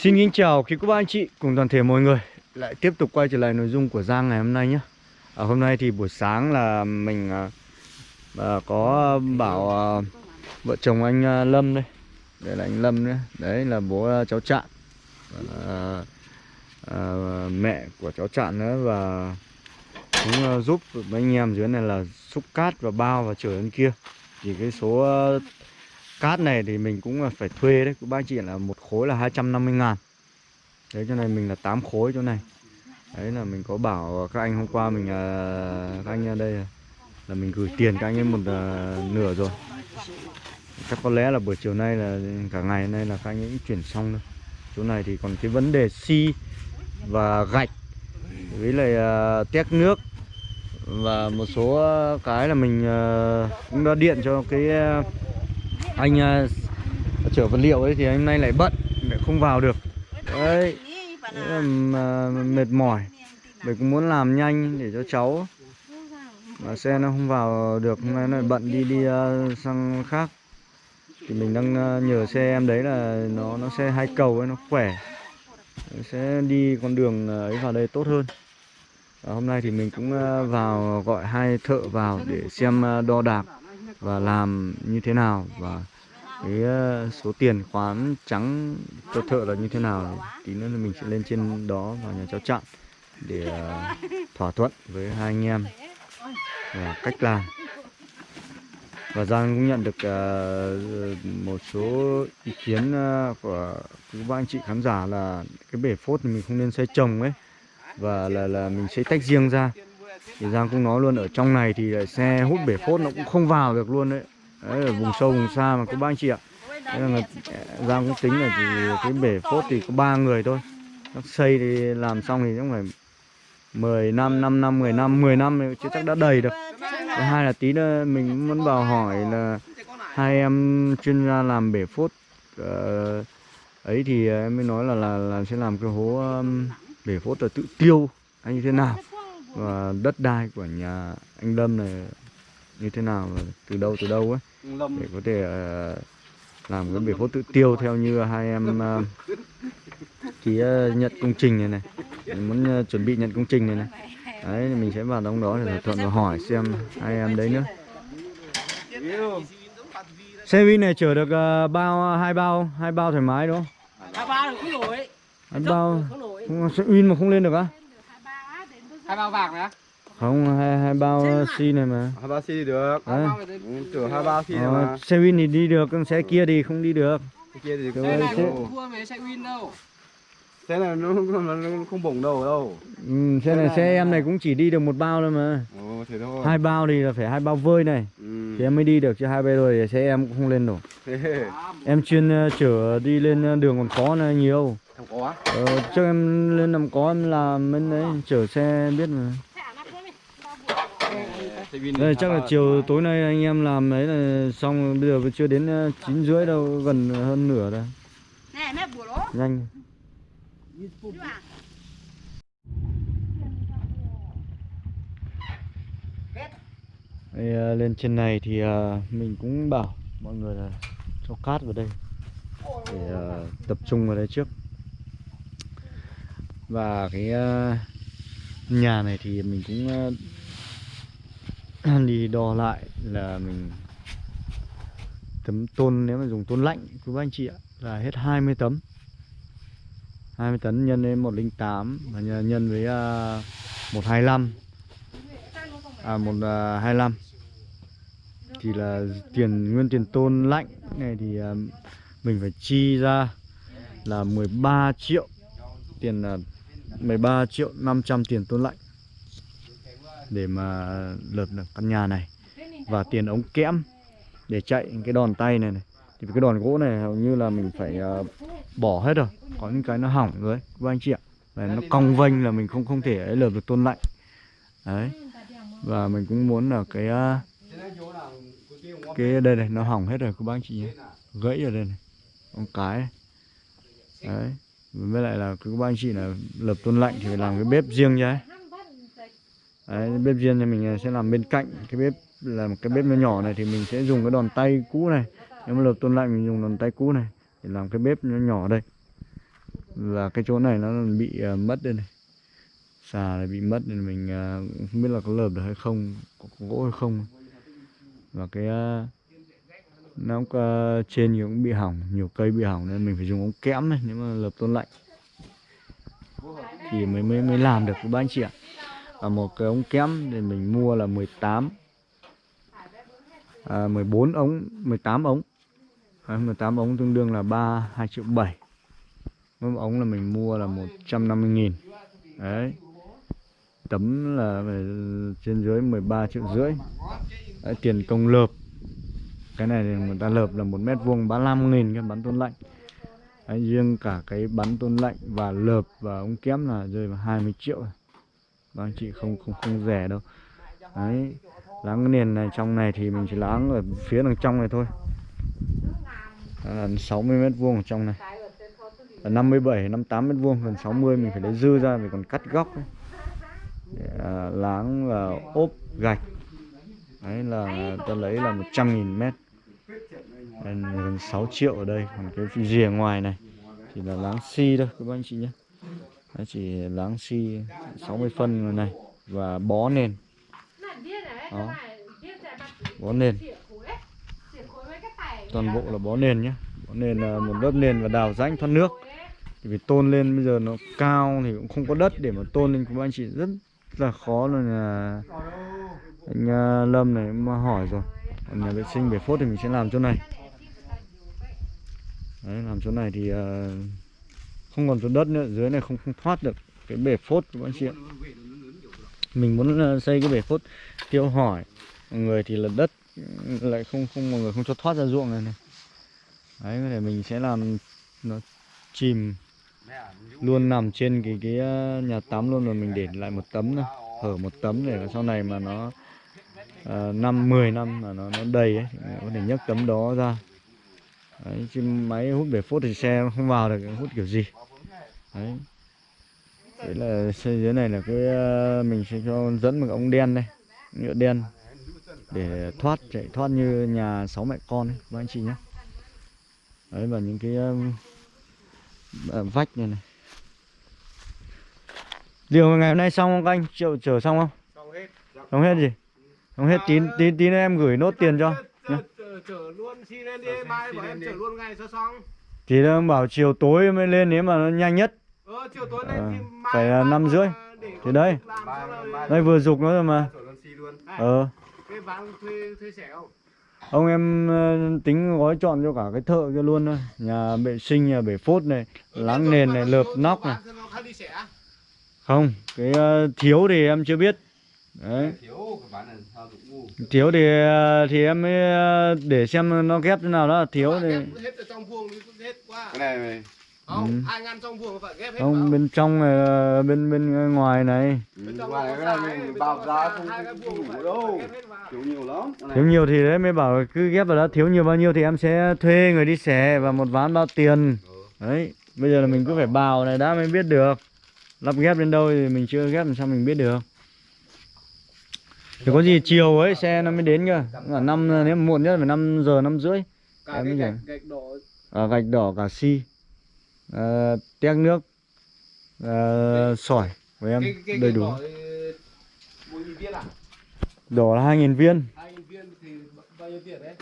Xin kính chào quý cô bác anh chị cùng toàn thể mọi người. Lại tiếp tục quay trở lại nội dung của Giang ngày hôm nay nhé. À, Hôm nay thì buổi sáng là mình à, à, có bảo à, vợ chồng anh à, Lâm đây. Đây là anh Lâm nữa Đấy là bố à, cháu Trạng. À, à, Mẹ của cháu Trạng nữa Và cũng à, giúp mấy anh em dưới này là xúc cát và bao và chở lên kia. Thì cái số à, cát này thì mình cũng phải thuê đấy. Các bác chị là một khối là 250 ngàn. Đấy chỗ này mình là 8 khối chỗ này. Đấy là mình có bảo các anh hôm qua mình à, Các anh ở đây à, là mình gửi tiền các anh ấy một uh, nửa rồi. Chắc có lẽ là buổi chiều nay là cả ngày nay là các anh ấy chuyển xong thôi. Chỗ này thì còn cái vấn đề xi và gạch Với lại uh, tét nước. Và một số cái là mình uh, cũng đã điện cho cái uh, anh uh, chở vật liệu ấy thì anh nay lại bận lại không vào được. Đấy là uh, mệt mỏi. Mình cũng muốn làm nhanh để cho cháu mà xe nó không vào được hôm nay nó lại bận đi đi uh, sang khác. Thì mình đang uh, nhờ xe em đấy là nó nó xe hai cầu ấy nó khỏe. Sẽ đi con đường ấy vào đây tốt hơn. Và hôm nay thì mình cũng uh, vào gọi hai thợ vào để xem uh, đo đạc và làm như thế nào và cái ờ, số tiền khoán trắng cho thợ là như thế nào tí nữa là mình sẽ lên trên đó vào nhà cháu chặn để ờ, thỏa thuận với hai anh em và cách làm. Và Giang cũng nhận được uh, một số ý kiến uh, của các bạn anh chị khán giả là cái bể phốt thì mình không nên xây trồng ấy và là là mình sẽ tách riêng ra thì Giang cũng nói luôn ở trong này thì ờ, xe hút bể phốt nó cũng không vào được luôn đấy. Đấy, ở vùng sâu vùng xa mà có ba anh chị ạ. Đấy là ờ, Giang cũng tính là thì cái bể phốt thì có ba người thôi. Nó xây thì làm xong thì cũng phải 10 năm, 5 năm, 10 năm, 10 năm chứ chắc đã đầy được Thứ hai là tí nữa mình muốn vào hỏi là hai em chuyên gia làm bể phốt uh, ấy thì em mới nói là là, là sẽ làm cái hố um, bể phốt là tự tiêu hay như thế nào và đất đai của nhà anh Lâm này như thế nào từ đâu từ đâu ấy? Để có thể uh, làm cái bể phốt tự tiêu theo như hai em uh, ký uh, nhận công trình này này. Mình muốn uh, chuẩn bị nhận công trình này này. Đấy mình sẽ vào trong đó để thỏa thuận và hỏi xem hai em đấy nữa. Xe win này chở được uh, bao hai bao hai bao thoải mái đúng không? Hai bao không nổi. Hai bao. Không, xe win mà không lên được á hai bao vàng này không hai hai bao xi này mà. Hai ba xi thì được. Đấy. Ừ, chở hai ba xi Ờ, mà. xe win thì đi được còn xe kia thì không đi được. Cái kia thì Xe này xe- không thua mấy xe win đâu. Xe này nó, nó, nó không bổng đầu đâu. Ừ, xe này xe em này cũng chỉ đi được một bao thôi mà. Ồ thế thôi. Hai bao thì là phải hai bao vơi này. Ừ. thì em mới đi được chứ hai bao rồi thì xe em cũng không lên nổi. Thế. Em chuyên ờ, chở đi lên ờ, đường còn có này nhiều có ờ, trước em lên làm có em làm bên đấy chở xe biết mà. Đây chắc là chiều tối nay anh em làm đấy là xong bây giờ vẫn chưa đến ờ, chín rưỡi đâu gần hơn nửa rồi. Nhanh. Đây, ờ, lên trên này thì ờ, mình cũng bảo mọi người là cho cát vào đây. Để tập trung vào đây trước và cái ờ, nhà này thì mình cũng ờ, đi đo lại là mình tấm tôn nếu mà dùng tôn lạnh quý bác anh chị ạ là hết 20 tấm. 20 tấn nhân lên 108 và nhân với ờ, uh, 125 à 125 ờ, thì là tiền nguyên tiền tôn lạnh này thì à, mình phải chi ra là 13 triệu tiền là 13 triệu 500 tiền tôn lạnh để mà lợp được căn nhà này và tiền ống kẽm để chạy cái đòn tay này này. Thì cái đòn gỗ này hầu như là mình phải uh, bỏ hết rồi. Có những cái nó hỏng rồi ấy, các anh chị ạ. Và nó cong vênh là mình không không thể ấy lợp được tôn lạnh. Đấy. Và mình cũng muốn là cái uh, cái đây này nó hỏng hết rồi các bác anh chị nhé. Gãy ở đây này. Con cái. Này. đấy với lại là các bác anh chị là lập tôn lạnh thì phải làm cái bếp riêng nhá. Đấy bếp riêng thì mình sẽ làm bên cạnh cái bếp là một cái bếp nó nhỏ này thì mình sẽ dùng cái đòn tay cũ này. Nếu mà lập tôn lạnh mình dùng đòn tay cũ này để làm cái bếp nó nhỏ đây. Là cái chỗ này nó bị uh, mất đây này. Xà này bị mất nên mình uh, không biết là có lợp được hay không có, có gỗ hay không. Và cái uh, nó cũng, ờ, trên thì cũng bị hỏng nhiều cây bị hỏng nên mình phải dùng ống kẽm này nếu mà lợp tôn lạnh. Thì mới mới mới làm được các anh chị ạ. À, một cái ống kẽm thì mình mua là 18 à, 14 ống 18 ống. À, 18 ống tương đương là 3 2 triệu 7 mỗi ống là mình mua là 150 nghìn. Đấy. Tấm là trên dưới 13 triệu rưỡi. Đấy, tiền công lợp cái này thì người ta lợp là một mét vuông bán 5 nghìn cái bắn tôn lạnh. Đấy, riêng cả cái bắn tôn lạnh và lợp và ống kém là rơi vào 20 triệu và vâng, anh chị không không không rẻ đâu. Đấy láng cái nền này trong này thì mình chỉ láng ở phía đằng trong này thôi. Đó là 60 mét vuông ở trong này. Là 57 58 mét vuông gần 60 mình phải lấy dư ra vì còn cắt góc ấy. Để, à, láng và ốp gạch. Đấy là ta lấy là 100.000 mét. Nên gần 6 triệu ở đây, còn cái rìa ngoài này chỉ là láng xi thôi, các anh chị nhé. Nó chỉ láng xi 60 phân này, và bó nền. Đó. Bó nền. Toàn bộ là bó nền nhé. Bó nền là một lớp nền và đào rãnh thoát nước. Thì vì tôn lên bây giờ nó cao thì cũng không có đất để mà tôn lên các anh chị rất là khó là anh à, Lâm này mà hỏi rồi còn nhà vệ sinh bể phốt thì mình sẽ làm chỗ này. Đấy làm chỗ này thì uh, không còn chỗ đất nữa dưới này không không thoát được cái bể phốt các anh chị ạ. Mình muốn uh, xây cái bể phốt tiêu hỏi mọi người thì là đất lại không không mọi người không cho thoát ra ruộng này này. Đấy có thể mình sẽ làm nó chìm luôn nằm trên cái cái ờ, nhà tắm luôn rồi mình để lại một tấm nữa hở một tấm để sau này mà nó à, năm 10 năm mà nó nó đầy ấy có thể nhấc tấm đó ra. Đấy, chứ máy hút bể phốt thì xe không vào được hút kiểu gì. Đấy. Đấy là xây dưới này là cái à, mình sẽ cho dẫn một ống đen đây nhựa đen để thoát chạy thoát như nhà sáu mẹ con ấy các anh chị nhé. Đấy và những cái à, vách này này. Điều ngày hôm nay xong không các anh? Chịu chở xong không? Xong hết. xong hết gì xong hết tí tí tí nữa em gửi nốt tiền cho nhá. Chở, luôn xin lên đi mai bảo em chở luôn ngay cho xong. thì nó bảo chiều tối mới lên nếu mà nó nhanh nhất Ờ chiều tối Ờ, mai phải là năm rưỡi. Thì là- đây vừa dục nó rồi mà luôn. ờ Cái bán thuê thuê rẻ không? ông em ờ, tính gói chọn cho cả cái thợ kia luôn thôi nhà vệ sinh nhà bể phốt này láng nền này lợp nóc này rẻ. không cái ờ, thiếu thì em chưa biết đấy Thiếu thì ờ, thì em mới ờ, để xem nó ghép thế nào đó thiếu thì hết ở trong vuông thì hết quá. Cái này này. Không, Ừ. ai ngăn trong vuông phải ghép hết không vào. bên trong này là bên bên ngoài này Bên trong ngoài cái này mình bao giá không đủ đâu. Thiếu nhiều lắm. Thiếu nhiều thì đấy mới bảo cứ ghép vào đó thiếu nhiều bao nhiêu thì em sẽ thuê người đi xẻ và một ván bao tiền đấy bây giờ là mình cứ phải bào này đã mới biết được lắp ghép đến đâu thì mình chưa ghép làm sao mình biết được thì có gì chiều ấy xe nó mới đến cơ. Là năm nếu muộn nhất phải 5 giờ năm rưỡi. Cả Em cái gạch, gạch đỏ. À, gạch đỏ cả xi. À, tét nước. À, sỏi. Của em cái cái đầy đủ. à? đỏ là 2.000 viên. Hai nghìn viên thì bao nhiêu tiền đấy?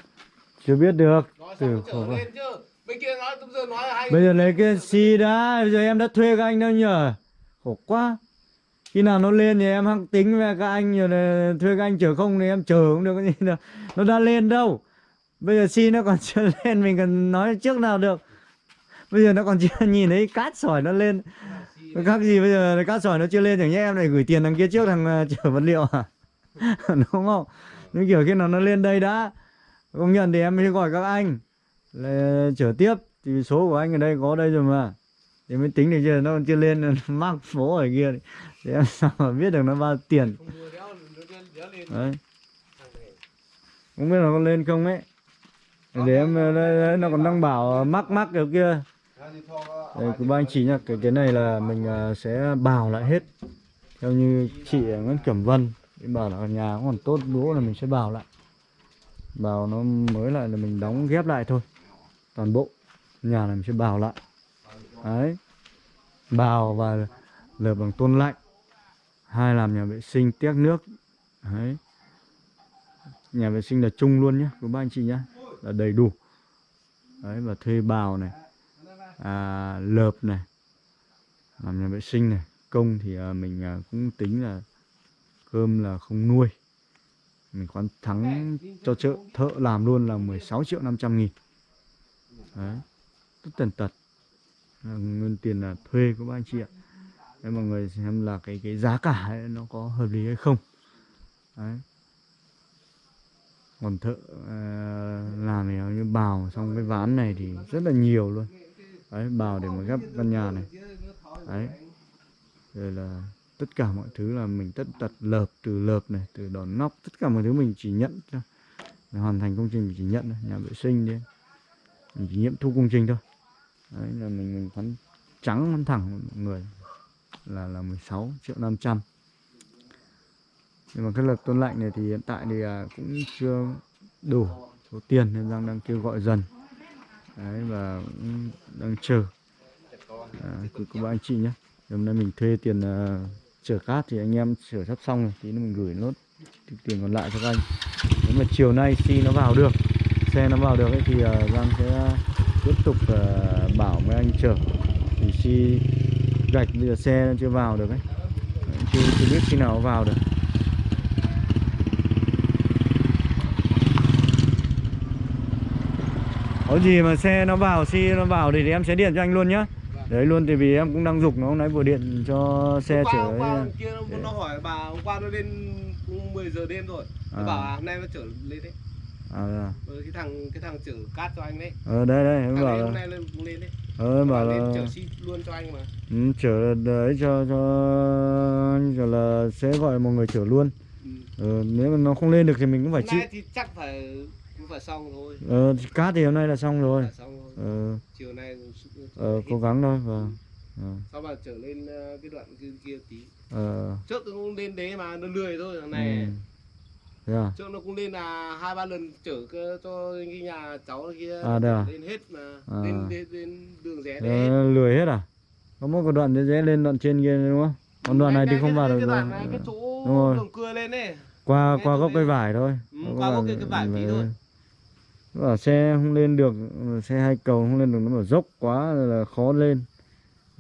chưa biết được. Nói Từ khổ chứ. Bên kia nói giờ nói là hai bây giờ lấy cái xi đã bây giờ em đã thuê các anh đâu nhở khổ quá khi nào nó lên thì em hăng tính với các anh rồi là thuê các anh chở không thì em chở cũng được cái gì đâu nó đã lên đâu. Bây giờ xi nó còn chưa lên, mình cần nói trước nào được. Bây giờ nó còn chưa nhìn thấy cát sỏi nó lên. Các khác gì bây giờ cát sỏi nó chưa lên, chẳng nhẽ em lại gửi tiền thằng kia trước thằng à, chở vật liệu à? Đúng không? Những kiểu khi nào nó lên đây đã. Công nhận thì em mới gọi các anh. Là chở tiếp, thì số của anh ở đây có đây rồi mà. Thì mới tính được chưa nó còn chưa lên, mắc phố ở kia thì em sao mà biết được nó bao tiền? Đấy. Không biết là có lên không ấy. Để em đây, đây, nó còn đang bảo mắc mắc kiểu kia. Đây của ba anh chị nhá cái cái này là mình ờ, sẽ bào lại hết. Theo như chị Nguyễn Cẩm Vân bảo là nhà cũng còn tốt bố là mình sẽ bào lại. Bào nó mới lại là mình đóng ghép lại thôi toàn bộ. Nhà này mình sẽ bào lại. Đấy. Bào và lợp bằng tôn lạnh hai làm nhà vệ sinh tiếc nước. Đấy. Nhà vệ sinh là chung luôn nhé của ba anh chị nhé là đầy đủ. Đấy và thuê bào này. À, lợp này. Làm nhà vệ sinh này. Công thì à, mình à, cũng tính là cơm là không nuôi. Mình khoán thắng cho chợ thợ làm luôn là 16 triệu 500 nghìn. Đấy. Tất tần tật. Là nguyên tiền là thuê của ba anh chị ạ. Đấy mọi người xem là cái cái giá cả ấy, nó có hợp lý hay không. Đấy. Còn thợ uh, làm thì như bào xong cái ván này thì rất là nhiều luôn. Đấy bào để mà ghép căn nhà này. Đấy. Rồi là tất cả mọi thứ là mình tất tật lợp từ lợp này từ đòn nóc tất cả mọi thứ mình chỉ nhận thôi. Để hoàn thành công trình mình chỉ nhận thôi nhà vệ sinh đi. Mình chỉ nghiệm thu công trình thôi. Đấy là mình mình phán trắng phán thẳng mọi người là là 16 triệu 500 nhưng mà cái lực tôn lạnh này thì hiện tại thì à, cũng chưa đủ số tiền nên đang đang kêu gọi dần. Đấy và cũng đang chờ. À, của anh chị nhé. Hôm nay mình thuê tiền à, chở cát thì anh em chở sắp xong rồi tí nữa mình gửi nốt tiền còn lại cho các anh. Nếu mà chiều nay khi nó vào được xe nó vào được ấy, thì uh, Giang sẽ tiếp tục uh, bảo mấy anh chở. Thì khi gạch bây giờ xe chưa vào được ấy. Chưa, chưa biết khi nào vào được. Có gì mà xe nó vào si nó vào thì em sẽ điện cho anh luôn nhá. Đấy luôn thì vì em cũng đang dục nó hôm nay vừa điện cho xe chở hôm qua hôm kia nó, nó hỏi bà hôm qua nó lên 10 giờ đêm rồi. Nó À. bảo à, hôm nay nó chở lên đấy. À, à. ừ, cái thằng cái thằng chở cát cho anh đấy. Ờ đây đây em bảo hôm nay lên lên đấy ờ bảo là chở ship luôn cho anh mà. Ừ, chở đấy cho cho gọi là sẽ gọi một người chở luôn. Ừ. ờ, nếu mà nó không lên được thì mình cũng phải chịu. nay thì chắc phải cũng phải xong thôi ờ, cát thì hôm nay là xong rồi. Phải xong thôi ờ, chiều nay ờ, cố gắng thôi vâng. Ờ, sau mà trở lên ờ, cái đoạn kia, kia tí. Ờ, trước cũng lên đấy mà nó lười thôi thằng này. Ừ. Thế à? trước nó cũng lên là hai ba lần chở cho cái nhà cháu kia À, à? lên hết mà. À. lên, lên lên đường rẽ đấy. Ờ, lười hết à? Có một cái đoạn dễ lên đoạn trên kia đúng không? Còn đoạn này thì không vào được rồi. cái chỗ Đúng rồi. đường cưa lên ấy. Qua Ngay qua gốc cây vải thôi. Ừ, qua gốc cây- cái vải tí thôi. bảo xe không lên được xe hai cầu không lên được nó bảo dốc quá là khó lên.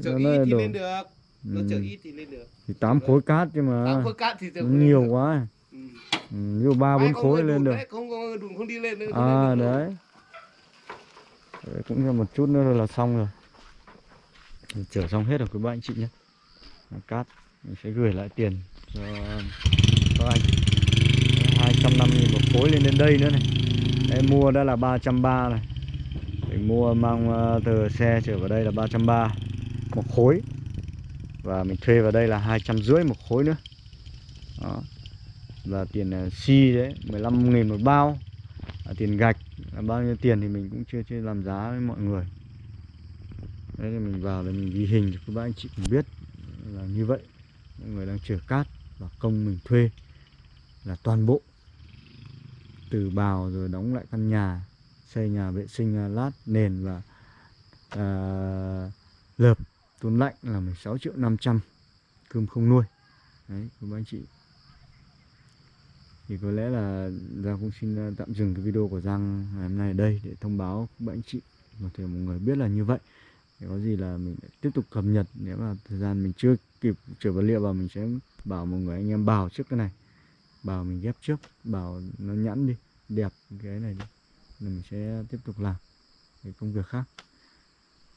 Chở ít thì đổ- lên được. Nó chở Ừ. ít thì lên được. Thì tám khối cát chứ mà. Tám khối cát thì nhiều quá ví dụ ba bốn khối lên được. đấy, không có đùn không đi lên nữa à lên đấy. Đấy, cũng là một chút nữa là xong rồi. Chở xong hết rồi quý ba anh chị nhé. Cát mình sẽ gửi lại tiền cho các anh. 250 một khối lên đến đây nữa này. Em mua đã là 330 này mình mua mang ờ, từ xe trở vào đây là 330 một khối. Và mình thuê vào đây là hai trăm rưỡi một khối nữa. Đó và tiền à, xi đấy 15 nghìn một bao. À, tiền gạch à, bao nhiêu tiền thì mình cũng chưa chưa làm giá với mọi người. Đấy thì mình vào là mình ghi hình cho các bác anh chị cũng biết là như vậy. Mọi người đang chở cát và công mình thuê là toàn bộ. Từ bào rồi đóng lại căn nhà xây nhà vệ sinh à, lát nền và à, lợp tốn lạnh là 16 triệu 500 cơm không nuôi. Đấy các bác anh chị thì có lẽ là Giang cũng xin tạm dừng cái video của Giang ngày hôm nay ở đây để thông báo các bạn chị một thể mọi người biết là như vậy. Để có gì là mình tiếp tục cập nhật nếu mà thời gian mình chưa kịp trở vật liệu vào mình sẽ bảo mọi người anh em bào trước cái này. Bào mình ghép trước bào nó nhẵn đi đẹp cái này đi rồi mình sẽ tiếp tục làm cái công việc khác.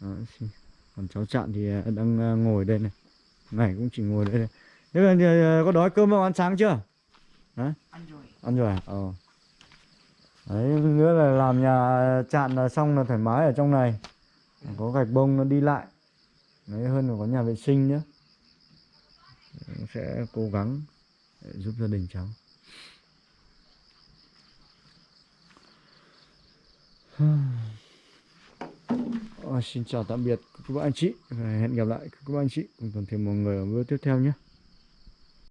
Đó, xin. còn cháu chạn thì à, đang à, ngồi đây này. Ngày cũng chỉ ngồi đây này. Thế là à, có đói cơm không? Ăn sáng chưa? Hả? ăn rồi. À? ờ. Đấy nữa là làm nhà chạn là xong là thoải mái ở trong này. Có gạch bông nó đi lại. Đấy hơn là có nhà vệ sinh nữa Đấy, sẽ cố gắng để giúp gia đình cháu. Ờ, xin chào tạm biệt các bạn anh chị. Hẹn gặp lại các bạn anh chị. Cùng toàn thể mọi người ở video tiếp theo nhé